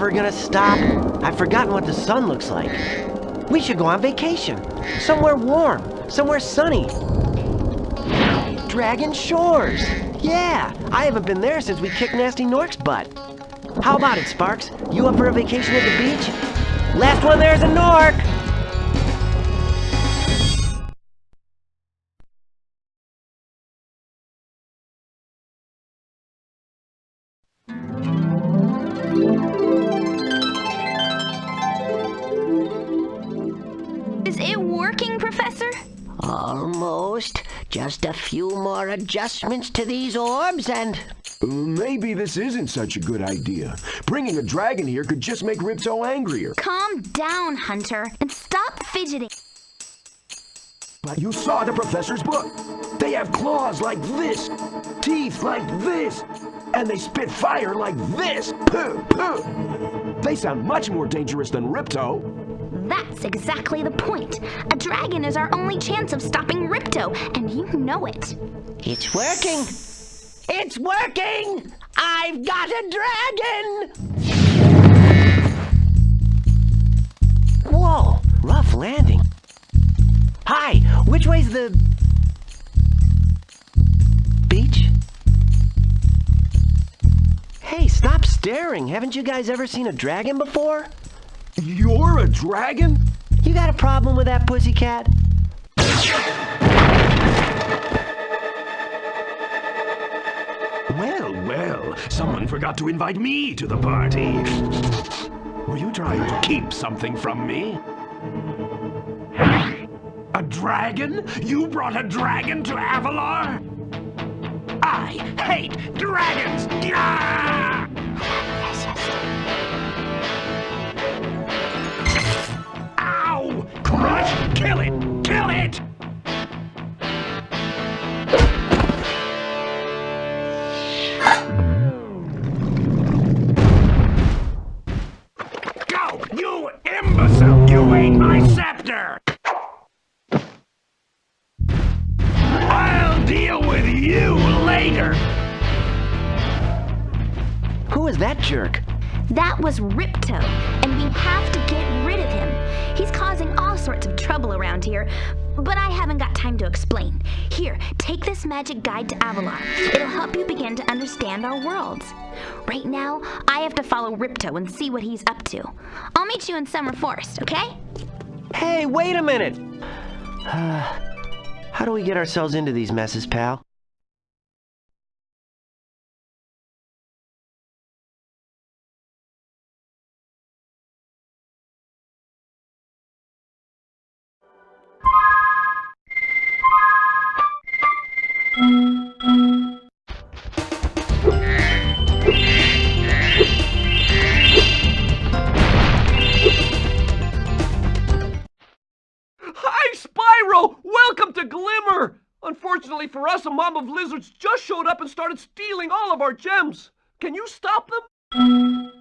Is gonna stop? I've forgotten what the sun looks like. We should go on vacation. Somewhere warm. Somewhere sunny. Dragon Shores! Yeah! I haven't been there since we kicked Gnasty Gnorc's butt. How about it, Sparx? You up for a vacation at the beach? Last one there's a Gnorc! Almost. Just a few more adjustments to these orbs and... Uh, Maybe this isn't such a good idea. Bringing a dragon here could just make Ripto angrier. Calm down, Hunter, and stop fidgeting. But you saw the professor's book. They have claws like this, teeth like this, and they spit fire like this. Pooh, pooh. They sound much more dangerous than Ripto. That's exactly the point. A dragon is our only chance of stopping Ripto, and you know it. It's working! It's working! I've got a dragon! Whoa! Rough landing. Hi! Which way's the... beach? Hey, stop staring! Haven't you guys ever seen a dragon before? You're a dragon? You got a problem with that pussycat? Well, well, someone forgot to invite me to the party. Were you trying to keep something from me? A dragon? You brought a dragon to Avalar? I hate dragons! Gah! Around here, but I haven't got time to explain. Here, take this magic guide to Avalar. It'll help you begin to understand our worlds. Right now, I have to follow Ripto and see what he's up to. I'll meet you in Summer Forest, okay? Hey, wait a minute! How do we get ourselves into these messes, pal? A mob of lizards just showed up and started stealing all of our gems. Can you stop them?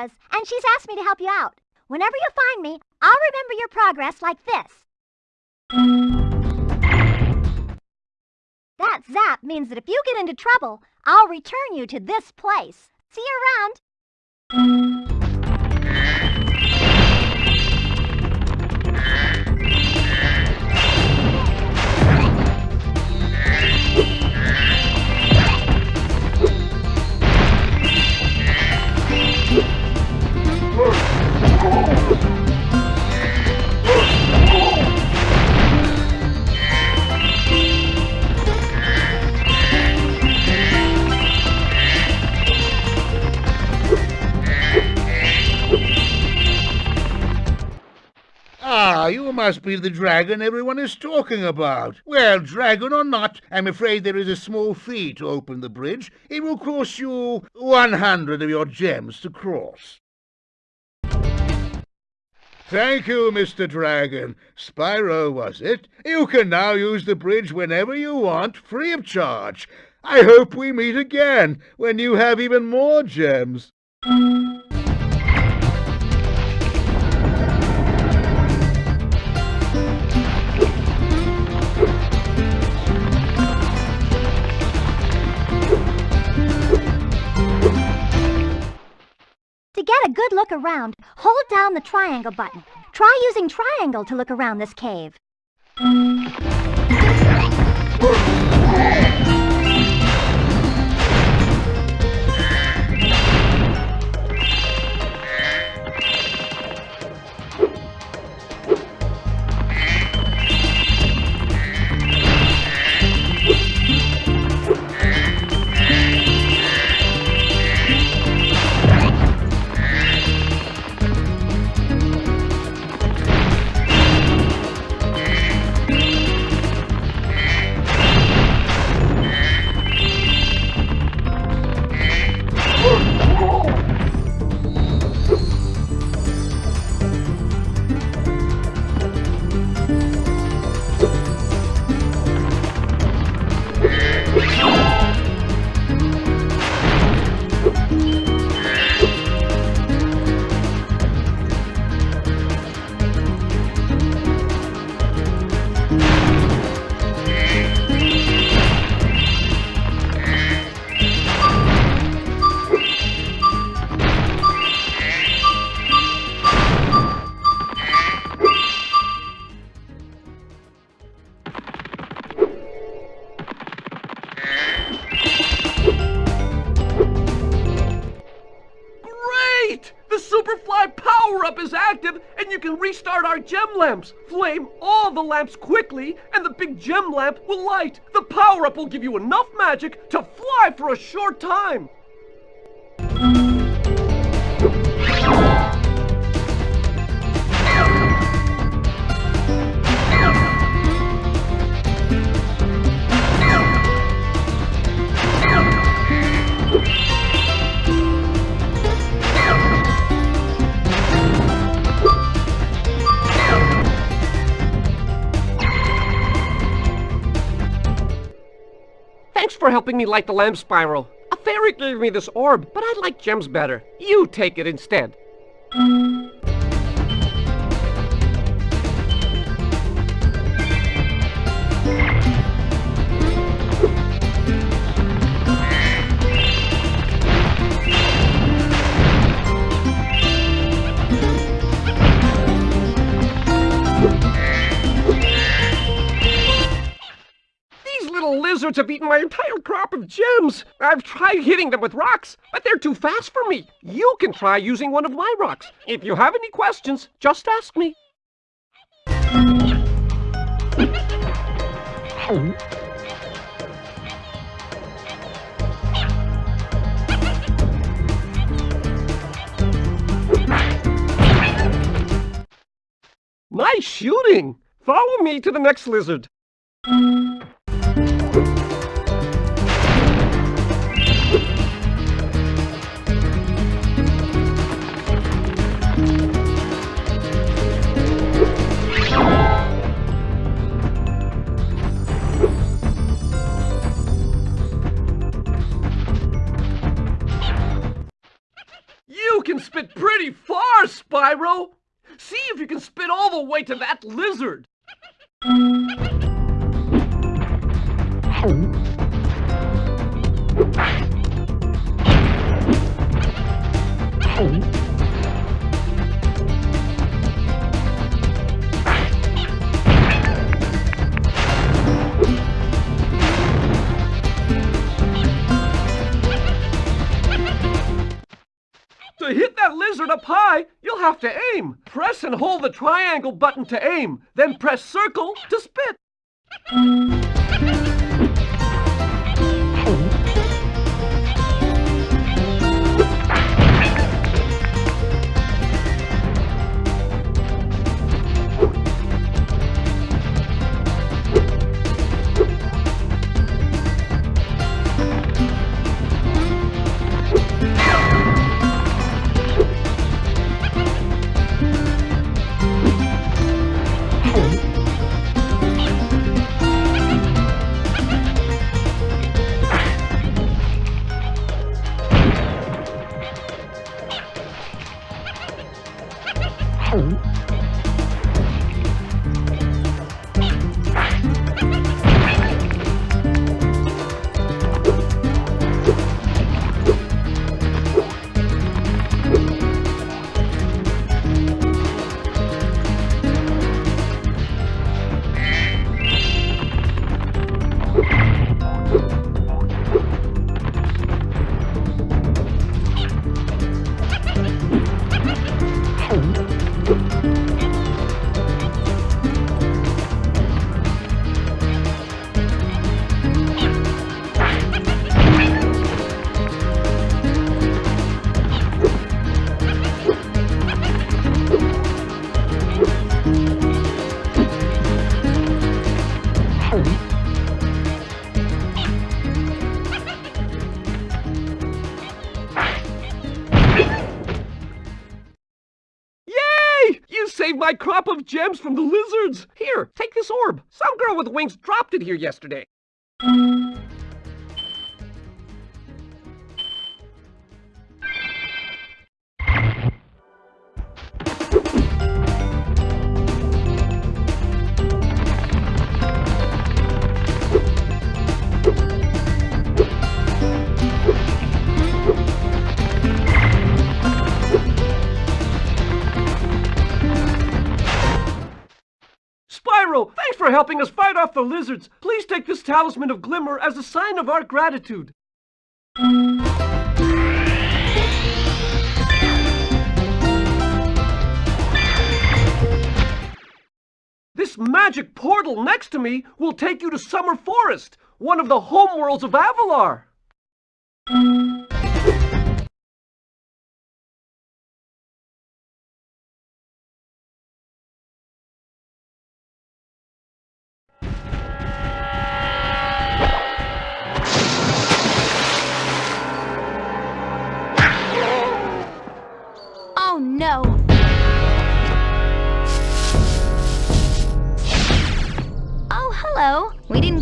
Elora's, and she's asked me to help you out. Whenever you find me, I'll remember your progress like this. That zap means that if you get into trouble, I'll return you to this place. See you around. Ah, you must be the dragon everyone is talking about. Well, dragon or not, I'm afraid there is a small fee to open the bridge. It will cost you 100 of your gems to cross. Thank you, Mr. Dragon. Spyro, was it? You can now use the bridge whenever you want, free of charge. I hope we meet again, when you have even more gems. Look around, hold down the triangle button. Try using triangle to look around this cave. Gem lamps. Flame all the lamps quickly, and the big gem lamp will light. The power-up will give you enough magic to fly for a short time. Helping me light the lamp spiral. A fairy gave me this orb, but I like gems better. You take it instead. Lizards have eaten my entire crop of gems. I've tried hitting them with rocks, but they're too fast for me. You can try using one of my rocks. If you have any questions, just ask me. Nice shooting! Follow me to the next lizard. You can spit pretty far, Spyro! See if you can spit all the way to that lizard! Oh. To aim. Press and hold the triangle button to aim, then press circle to spit. 虎。Saved my crop of gems from the lizards. Here, take this orb. Some girl with wings dropped it here yesterday. Thanks for helping us fight off the lizards. Please take this talisman of glimmer as a sign of our gratitude. This magic portal next to me will take you to Summer Forest, one of the homeworlds of Avalar.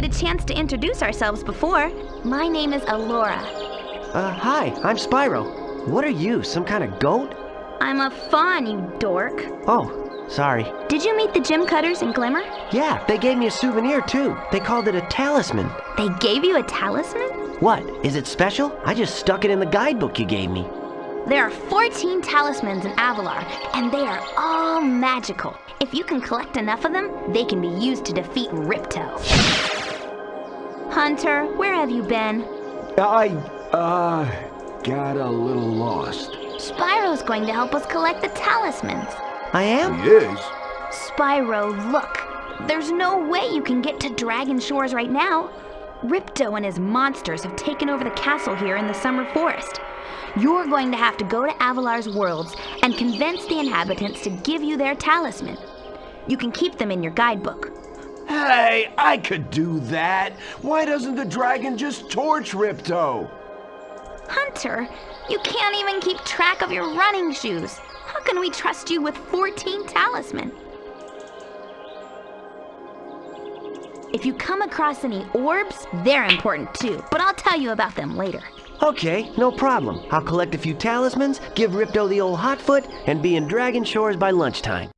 Get a chance to introduce ourselves before. My name is Elora. Uh, hi, I'm Spyro. What are you, some kind of goat? I'm a fawn, you dork. Oh, sorry. Did you meet the Gem Cutters in Glimmer? Yeah, they gave me a souvenir too. They called it a talisman. They gave you a talisman? What, is it special? I just stuck it in the guidebook you gave me. There are 14 talismans in Avalar, and they are all magical. If you can collect enough of them, they can be used to defeat Ripto. Hunter, where have you been? I, uh, got a little lost. Spyro's going to help us collect the talismans. I am? Yes? Spyro, look. There's no way you can get to Dragon Shores right now. Ripto and his monsters have taken over the castle here in the Summer Forest. You're going to have to go to Avalar's worlds and convince the inhabitants to give you their talisman. You can keep them in your guidebook. Hey, I could do that. Why doesn't the dragon just torch Ripto? Hunter, you can't even keep track of your running shoes. How can we trust you with 14 talisman? If you come across any orbs, they're important too, but I'll tell you about them later. Okay, no problem. I'll collect a few talismans, give Ripto the old hot foot, and be in Dragon Shores by lunchtime.